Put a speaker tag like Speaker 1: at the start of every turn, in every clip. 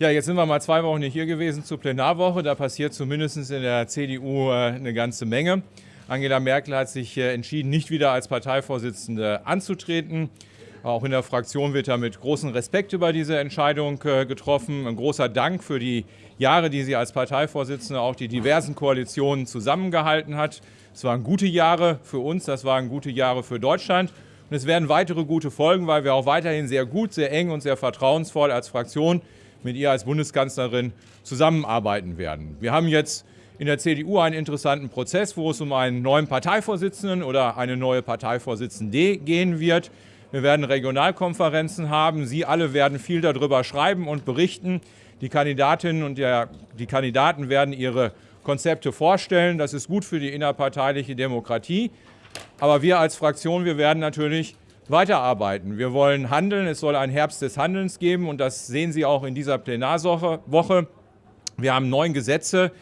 Speaker 1: Ja, jetzt sind wir mal zwei Wochen nicht hier gewesen zur Plenarwoche. Da passiert zumindest in der CDU äh, eine ganze Menge. Angela Merkel hat sich äh, entschieden, nicht wieder als Parteivorsitzende anzutreten. Auch in der Fraktion wird ja mit großem Respekt über diese Entscheidung äh, getroffen. Ein großer Dank für die Jahre, die sie als Parteivorsitzende auch die diversen Koalitionen zusammengehalten hat. Es waren gute Jahre für uns, das waren gute Jahre für Deutschland. Und es werden weitere gute Folgen, weil wir auch weiterhin sehr gut, sehr eng und sehr vertrauensvoll als Fraktion mit ihr als Bundeskanzlerin zusammenarbeiten werden. Wir haben jetzt in der CDU einen interessanten Prozess, wo es um einen neuen Parteivorsitzenden oder eine neue Parteivorsitzende gehen wird. Wir werden Regionalkonferenzen haben. Sie alle werden viel darüber schreiben und berichten. Die Kandidatinnen und der, die Kandidaten werden ihre Konzepte vorstellen. Das ist gut für die innerparteiliche Demokratie. Aber wir als Fraktion, wir werden natürlich weiterarbeiten. Wir wollen handeln, es soll einen Herbst des Handelns geben und das sehen Sie auch in dieser Plenarwoche. Wir haben neun Gesetze,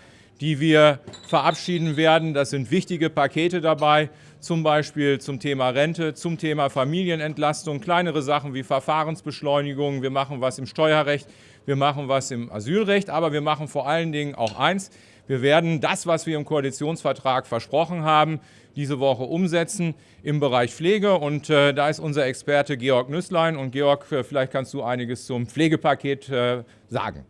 Speaker 1: die wir verabschieden werden. Das sind wichtige Pakete dabei, zum Beispiel zum Thema Rente, zum Thema Familienentlastung, kleinere Sachen wie Verfahrensbeschleunigung. Wir machen was im Steuerrecht, wir machen was im Asylrecht, aber wir machen vor allen Dingen auch eins, wir werden das, was wir im Koalitionsvertrag versprochen haben, diese Woche umsetzen im Bereich Pflege. Und äh, da ist unser Experte Georg Nüsslein. Und Georg, äh, vielleicht kannst du einiges zum Pflegepaket äh, sagen.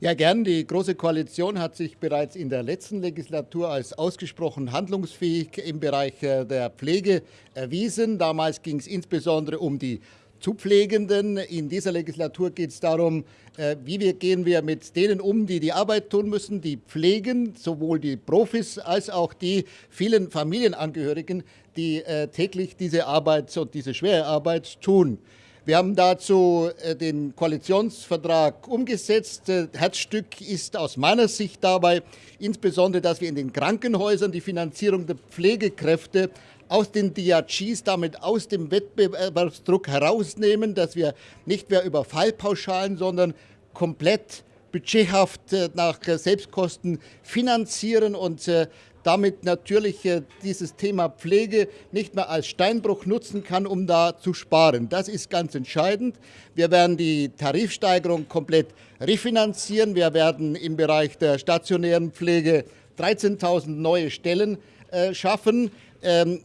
Speaker 2: Ja, gern. Die Große Koalition hat sich bereits in der letzten Legislatur als ausgesprochen handlungsfähig im Bereich äh, der Pflege erwiesen. Damals ging es insbesondere um die zu Pflegenden. In dieser Legislatur geht es darum, äh, wie wir gehen wir mit denen um, die die Arbeit tun müssen, die pflegen, sowohl die Profis als auch die vielen Familienangehörigen, die äh, täglich diese Arbeit und diese schwere Arbeit tun. Wir haben dazu äh, den Koalitionsvertrag umgesetzt. Herzstück ist aus meiner Sicht dabei insbesondere, dass wir in den Krankenhäusern die Finanzierung der Pflegekräfte aus den DRGs, damit aus dem Wettbewerbsdruck herausnehmen, dass wir nicht mehr über Fallpauschalen, sondern komplett budgethaft äh, nach Selbstkosten finanzieren und äh, damit natürlich äh, dieses Thema Pflege nicht mehr als Steinbruch nutzen kann, um da zu sparen. Das ist ganz entscheidend. Wir werden die Tarifsteigerung komplett refinanzieren. Wir werden im Bereich der stationären Pflege 13.000 neue Stellen schaffen. Ähm,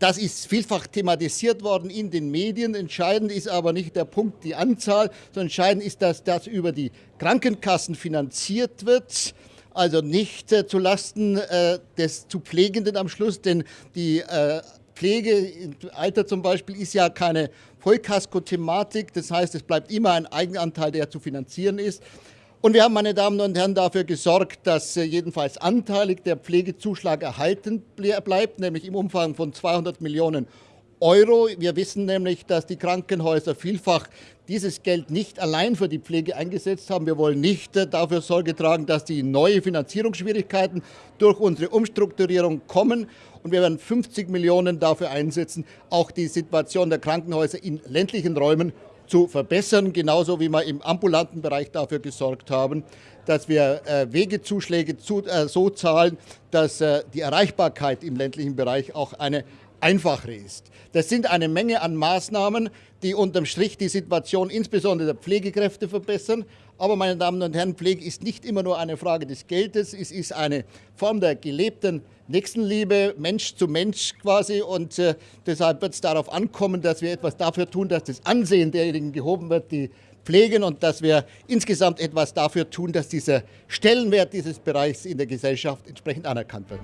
Speaker 2: das ist vielfach thematisiert worden in den Medien. Entscheidend ist aber nicht der Punkt, die Anzahl, sondern entscheidend ist, dass das über die Krankenkassen finanziert wird. Also nicht äh, zulasten äh, des zu Pflegenden am Schluss, denn die äh, Pflege im Alter zum Beispiel ist ja keine Vollkasko-Thematik. Das heißt, es bleibt immer ein Eigenanteil, der zu finanzieren ist. Und wir haben, meine Damen und Herren, dafür gesorgt, dass äh, jedenfalls anteilig der Pflegezuschlag erhalten bleibt, nämlich im Umfang von 200 Millionen Euro. Wir wissen nämlich, dass die Krankenhäuser vielfach dieses Geld nicht allein für die Pflege eingesetzt haben. Wir wollen nicht äh, dafür Sorge tragen, dass die neue Finanzierungsschwierigkeiten durch unsere Umstrukturierung kommen. Und wir werden 50 Millionen dafür einsetzen, auch die Situation der Krankenhäuser in ländlichen Räumen zu verbessern, genauso wie wir im ambulanten Bereich dafür gesorgt haben, dass wir äh, Wegezuschläge zu, äh, so zahlen, dass die Erreichbarkeit im ländlichen Bereich auch eine einfacher ist. Das sind eine Menge an Maßnahmen, die unterm Strich die Situation insbesondere der Pflegekräfte verbessern. Aber meine Damen und Herren, Pflege ist nicht immer nur eine Frage des Geldes, es ist eine Form der gelebten Nächstenliebe, Mensch zu Mensch quasi. Und äh, deshalb wird es darauf ankommen, dass wir etwas dafür tun, dass das Ansehen derjenigen gehoben wird, die pflegen und dass wir insgesamt etwas dafür tun, dass dieser Stellenwert dieses Bereichs in der Gesellschaft entsprechend anerkannt wird.